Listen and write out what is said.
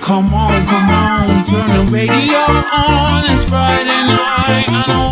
Come on, come on, turn the radio on. It's Friday night